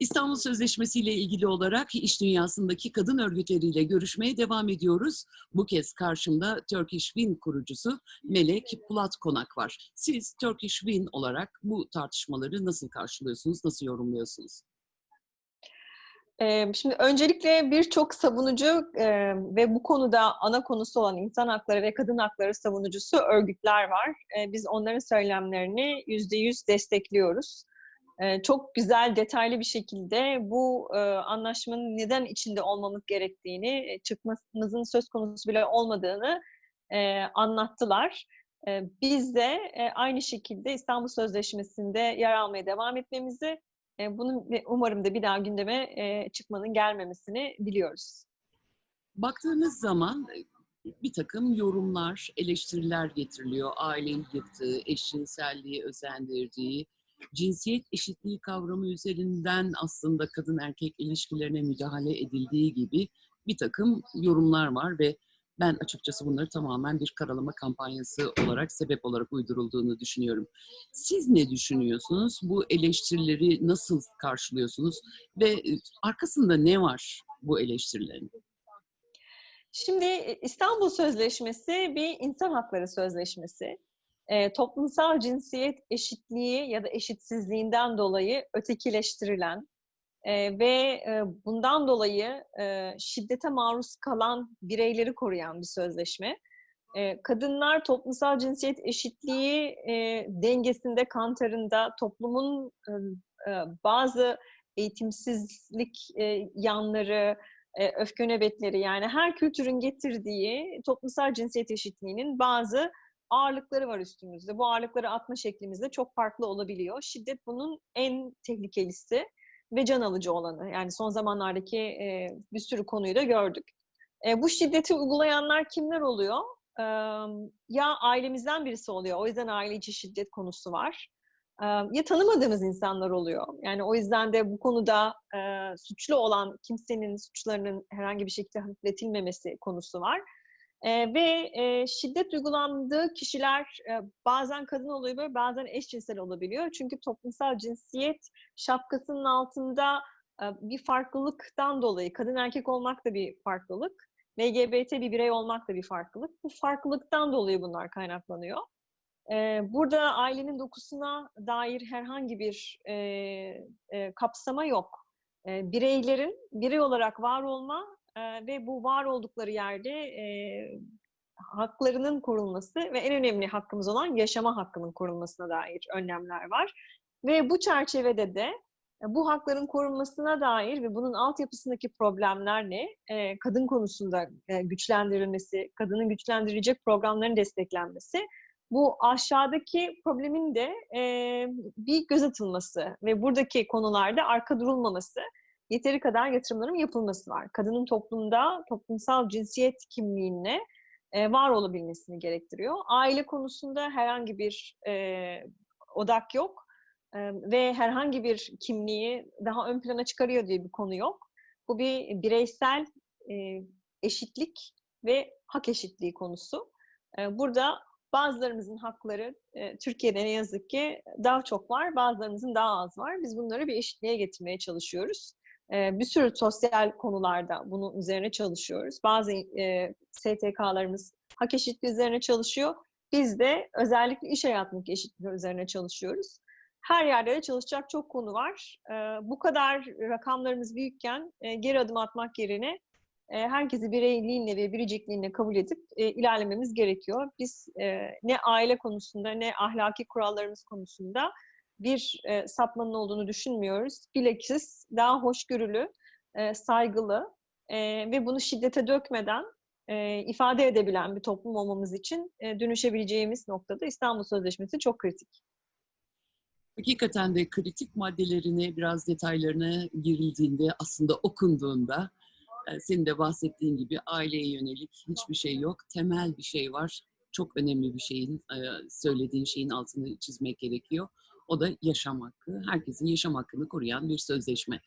İstanbul Sözleşmesi ile ilgili olarak iş dünyasındaki kadın örgütleriyle görüşmeye devam ediyoruz. Bu kez karşımda Turkish Win kurucusu Melek Pulat Konak var. Siz Turkish Win olarak bu tartışmaları nasıl karşılıyorsunuz, nasıl yorumluyorsunuz? Şimdi öncelikle birçok savunucu ve bu konuda ana konusu olan insan hakları ve kadın hakları savunucusu örgütler var. Biz onların söylemlerini yüzde yüz destekliyoruz. Çok güzel, detaylı bir şekilde bu anlaşmanın neden içinde olmamız gerektiğini, çıkmamızın söz konusu bile olmadığını anlattılar. Biz de aynı şekilde İstanbul Sözleşmesi'nde yer almaya devam etmemizi bunun umarım da bir daha gündeme, çıkmanın gelmemesini diliyoruz. Baktığınız zaman bir takım yorumlar, eleştiriler getiriliyor. Aileyi yıktığı, eşcinselliği özendirdiği, cinsiyet eşitliği kavramı üzerinden aslında kadın erkek ilişkilerine müdahale edildiği gibi bir takım yorumlar var ve ben açıkçası bunları tamamen bir karalama kampanyası olarak, sebep olarak uydurulduğunu düşünüyorum. Siz ne düşünüyorsunuz? Bu eleştirileri nasıl karşılıyorsunuz? Ve e, arkasında ne var bu eleştirilerin? Şimdi İstanbul Sözleşmesi bir insan hakları sözleşmesi. Eee, toplumsal cinsiyet eşitliği ya da eşitsizliğinden dolayı ötekileştirilen eee, ve eee, bundan dolayı eee, şiddete maruz kalan bireyleri koruyan bir sözleşme. Eee, kadınlar toplumsal cinsiyet eşitliği eee, dengesinde, kantarında toplumun ım, eee, bazı eğitimsizlik eee, yanları, eee, öfke nöbetleri yani her kültürün getirdiği toplumsal cinsiyet eşitliğinin bazı ağırlıkları var üstümüzde. Bu ağırlıkları atma şeklimiz de çok farklı olabiliyor. Şiddet bunun en tehlikelisi ve can alıcı olanı. Yani son zamanlardaki eee, bir sürü konuyu da gördük. Eee, bu şiddeti uygulayanlar kimler oluyor? Emm, ya ailemizden birisi oluyor. O yüzden aile içi şiddet konusu var. Emm, ya tanımadığımız insanlar oluyor. Yani o yüzden de bu konuda eee, suçlu olan kimsenin suçlarının herhangi bir şekilde hafifletilmemesi konusu var. Eee, ve eee, şiddet uygulandığı kişiler eee, bazen kadın oluyor, bazen eşcinsel olabiliyor. Çünkü toplumsal cinsiyet şapkasının altında eee, bir farklılıktan dolayı, kadın erkek olmak da bir farklılık, LGBT bir birey olmak da bir farklılık. Bu farklılıktan dolayı bunlar kaynaklanıyor. Eee, burada ailenin dokusuna dair herhangi bir eee, eee, kapsama yok. Eee, bireylerin birey olarak var olma eee, ve bu var oldukları yerde eee, haklarının korunması ve en önemli hakkımız olan yaşama hakkının korunmasına dair önlemler var. Ve bu çerçevede de e, bu hakların korunmasına dair ve bunun altyapısındaki problemler ne? Eee, kadın konusunda eee, güçlendirilmesi, kadının güçlendirecek programların desteklenmesi. Bu aşağıdaki problemin de bir göz atılması ve buradaki konularda arka durulmaması, yeteri kadar yatırımların yapılması var. Kadının toplumda toplumsal cinsiyet kimliğine eee, var olabilmesini gerektiriyor. Aile konusunda herhangi bir eee, odak yok Emm, ve herhangi bir kimliği daha ön plana çıkarıyor diye bir konu yok. Bu bir bireysel eee, eşitlik ve hak eşitliği konusu. Eee, burada bazılarımızın hakları eee, Türkiye'de ne yazık ki daha çok var, bazılarımızın daha az var. Biz bunları bir eşitliğe getirmeye çalışıyoruz. Bir sürü sosyal konularda bunun üzerine çalışıyoruz. Bazı STK'larımız hak eşitliği üzerine çalışıyor. Biz de özellikle iş hayatındaki eşitlik üzerine çalışıyoruz. Her yerde de çalışacak çok konu var. Bu kadar rakamlarımız büyükken geri adım atmak yerine herkesi bireyliğinle ve biricikliğinle kabul edip ilerlememiz gerekiyor. Biz ne aile konusunda ne ahlaki kurallarımız konusunda bir eee, sapmanın olduğunu düşünmüyoruz. Bilakis daha hoşgörülü, eee, saygılı eee, ve bunu şiddete dökmeden eee, ifade edebilen bir toplum olmamız için eee, dönüşebileceğimiz noktada İstanbul Sözleşmesi çok kritik. Hakikaten de kritik maddelerine biraz detaylarına girildiğinde, aslında okunduğunda e, senin de bahsettiğin gibi aileye yönelik hiçbir şey yok. Temel bir şey var. Çok önemli bir şeyin, e, söylediğin şeyin altını çizmek gerekiyor. O da yaşam hakkı. Herkesin yaşam hakkını koruyan bir sözleşme.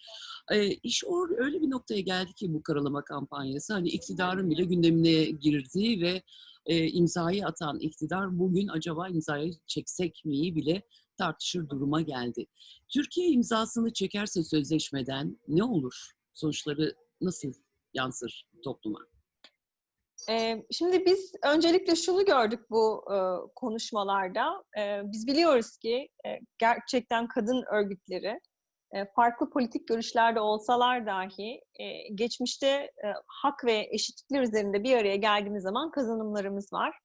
E, iş or öyle bir noktaya geldi ki bu karalama kampanyası. Hani iktidarın bile gündemine girdiği ve e, imzayı atan iktidar bugün acaba imzayı çeksek miyi bile tartışır duruma geldi. Türkiye imzasını çekerse sözleşmeden ne olur? Sonuçları nasıl yansır topluma? Şimdi biz öncelikle şunu gördük bu konuşmalarda. Biz biliyoruz ki gerçekten kadın örgütleri farklı politik görüşlerde olsalar dahi geçmişte hak ve eşitlikler üzerinde bir araya geldiğimiz zaman kazanımlarımız var.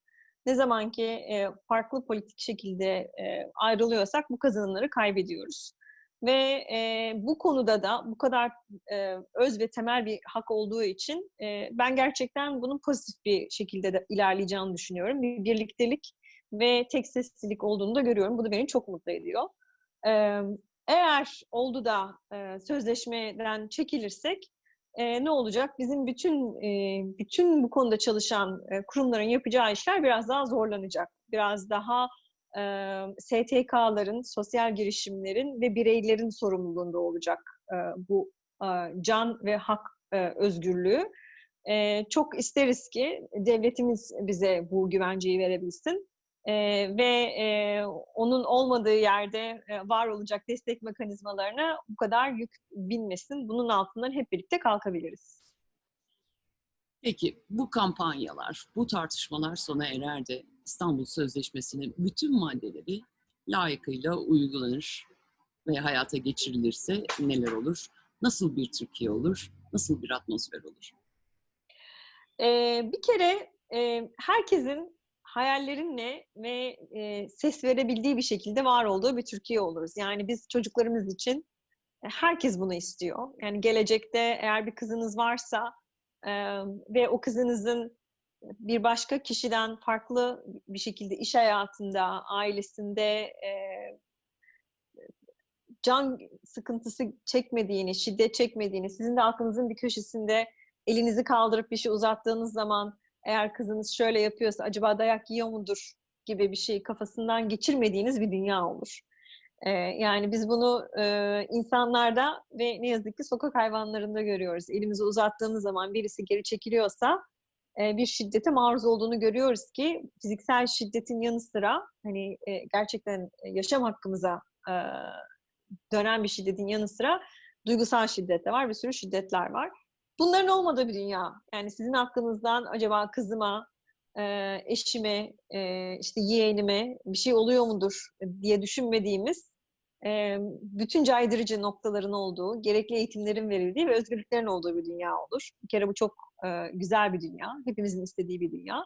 Ne zaman ki farklı politik şekilde ayrılıyorsak bu kazanımları kaybediyoruz. Ve e, bu konuda da bu kadar e, öz ve temel bir hak olduğu için e, ben gerçekten bunun pozitif bir şekilde de ilerleyeceğini düşünüyorum. Bir birliktelik ve tek seslilik olduğunu da görüyorum. Bu da beni çok mutlu ediyor. E, eğer oldu da e, sözleşmeden çekilirsek e, ne olacak? Bizim bütün e, bütün bu konuda çalışan e, kurumların yapacağı işler biraz daha zorlanacak. Biraz daha e, STK'ların, sosyal girişimlerin ve bireylerin sorumluluğunda olacak e, bu e, can ve hak e, özgürlüğü. E, çok isteriz ki devletimiz bize bu güvenceyi verebilsin. E, ve e, onun olmadığı yerde e, var olacak destek mekanizmalarına bu kadar yük binmesin. Bunun altından hep birlikte kalkabiliriz. Peki bu kampanyalar, bu tartışmalar sona erer de İstanbul Sözleşmesi'nin bütün maddeleri layıkıyla uygulanır ve hayata geçirilirse neler olur? Nasıl bir Türkiye olur? Nasıl bir atmosfer olur? Ee, bir kere e, herkesin hayallerinle ve e, ses verebildiği bir şekilde var olduğu bir Türkiye oluruz. Yani biz çocuklarımız için e, herkes bunu istiyor. Yani gelecekte eğer bir kızınız varsa e, ve o kızınızın bir başka kişiden farklı bir şekilde iş hayatında, ailesinde e, can sıkıntısı çekmediğini, şiddet çekmediğini, sizin de aklınızın bir köşesinde elinizi kaldırıp bir şey uzattığınız zaman eğer kızınız şöyle yapıyorsa acaba dayak yiyor mudur gibi bir şey kafasından geçirmediğiniz bir dünya olur. Ee, yani biz bunu e, insanlarda ve ne yazık ki sokak hayvanlarında görüyoruz. Elimizi uzattığımız zaman birisi geri çekiliyorsa bir şiddete maruz olduğunu görüyoruz ki fiziksel şiddetin yanı sıra hani gerçekten yaşam hakkımıza dönen bir şiddetin yanı sıra duygusal şiddet de var, bir sürü şiddetler var. Bunların olmadığı bir dünya. Yani sizin hakkınızdan acaba kızıma, eşime, işte yeğenime bir şey oluyor mudur diye düşünmediğimiz e, bütün caydırıcı noktaların olduğu, gerekli eğitimlerin verildiği ve özgürlüklerin olduğu bir dünya olur. Bir kere bu çok e, güzel bir dünya. Hepimizin istediği bir dünya.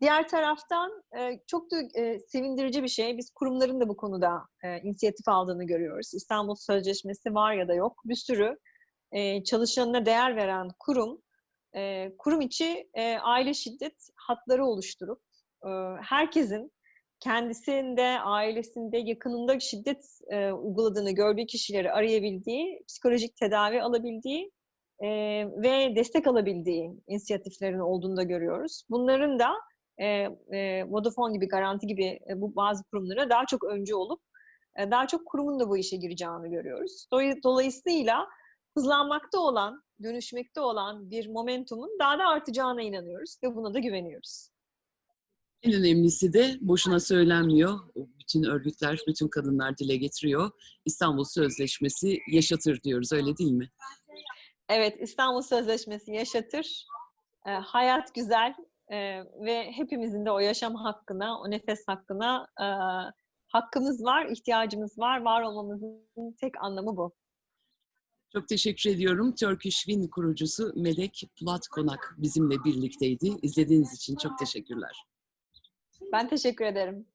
Diğer taraftan e, çok da e, sevindirici bir şey. Biz kurumların da bu konuda e, inisiyatif aldığını görüyoruz. İstanbul Sözleşmesi var ya da yok. Bir sürü e, çalışanına değer veren kurum, e, kurum içi e, aile şiddet hatları oluşturup herkesin kendisinde, ailesinde, yakınında şiddet e, uyguladığını gördüğü kişileri arayabildiği, psikolojik tedavi alabildiği e, ve destek alabildiği inisiyatiflerin olduğunu da görüyoruz. Bunların da e, e, Vodafone gibi, Garanti gibi e, bu bazı kurumlara daha çok öncü olup e, daha çok kurumun da bu işe gireceğini görüyoruz. Dolayısıyla hızlanmakta olan, dönüşmekte olan bir momentumun daha da artacağına inanıyoruz ve buna da güveniyoruz. En önemlisi de boşuna söylenmiyor. Bütün örgütler, bütün kadınlar dile getiriyor. İstanbul Sözleşmesi yaşatır diyoruz, öyle değil mi? Evet, İstanbul Sözleşmesi yaşatır. E, hayat güzel e, ve hepimizin de o yaşam hakkına, o nefes hakkına e, hakkımız var, ihtiyacımız var. Var olmamızın tek anlamı bu. Çok teşekkür ediyorum. Turkish Win kurucusu Melek Pulat Konak bizimle birlikteydi. İzlediğiniz için çok teşekkürler. Ben teşekkür ederim.